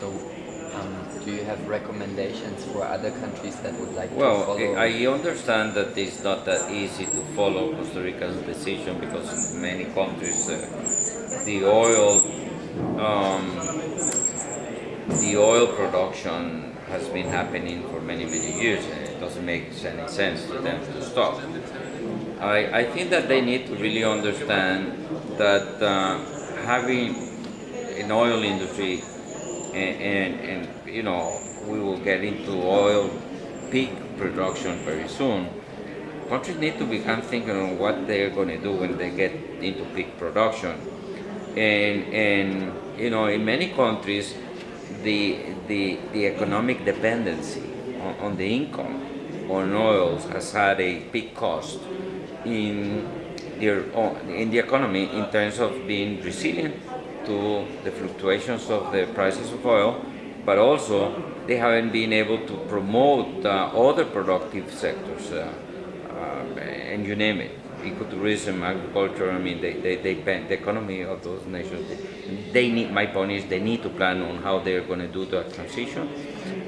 So, um, do you have recommendations for other countries that would like to follow? Well, I understand that it's not that easy to follow Costa Rica's decision because in many countries uh, the oil um, the oil production has been happening for many many years and it doesn't make any sense to them to stop. I, I think that they need to really understand that uh, having an oil industry and, and, and you know we will get into oil peak production very soon. Countries need to become thinking on what they're going to do when they get into peak production. And, and you know, in many countries, the, the, the economic dependency on, on the income on oils has had a big cost in their own, in the economy in terms of being resilient to the fluctuations of the prices of oil, but also they haven't been able to promote uh, other productive sectors, uh, uh, and you name it, ecotourism, agriculture. I mean, they, they, they the economy of those nations. They, need. My point is, they need to plan on how they're going to do that transition.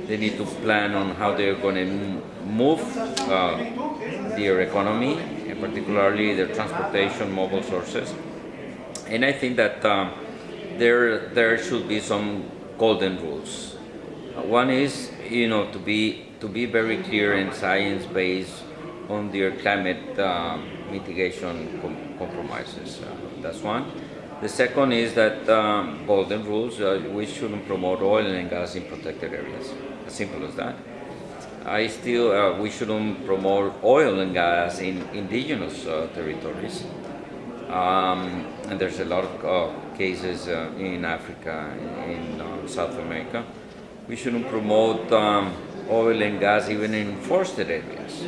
They need to plan on how they're going to move uh, their economy, and particularly their transportation, mobile sources. And I think that um, there there should be some golden rules. One is, you know, to be to be very clear and science based on their climate um, mitigation com compromises. Uh, that's one. The second is that um, golden rules. Uh, we shouldn't promote oil and gas in protected areas. As simple as that. I still uh, we shouldn't promote oil and gas in indigenous uh, territories. Um, and there's a lot of uh, cases uh, in Africa, in, in uh, South America. We shouldn't promote um, oil and gas even in forested areas.